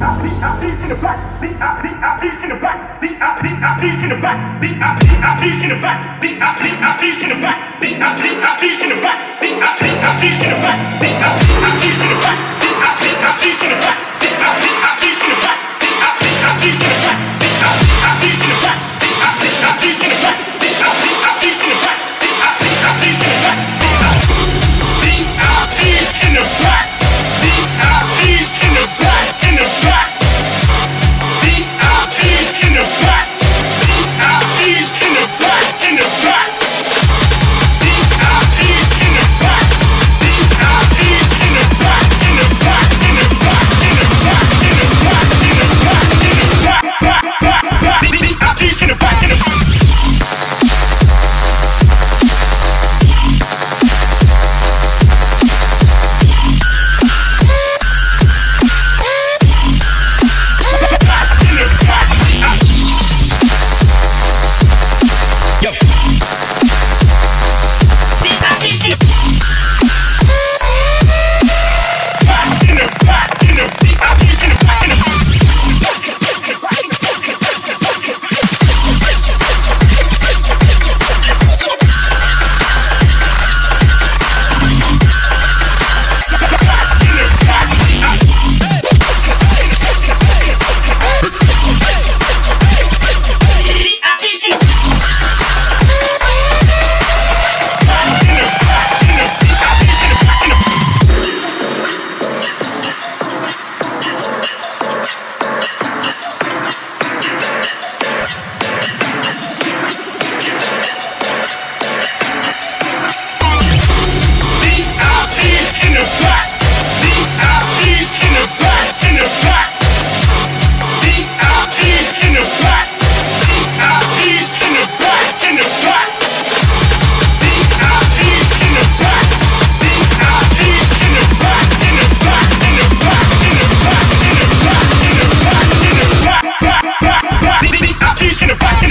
in the back, V-I-V-I-P in the back, V-I-V-I-P in the back, V-I-V-I-P in the back, V-I-V-I-P in the back, V-I-V-I-P in the back, V-I-V-I-P in the back, V-I-V-I-P in the back, He's in the back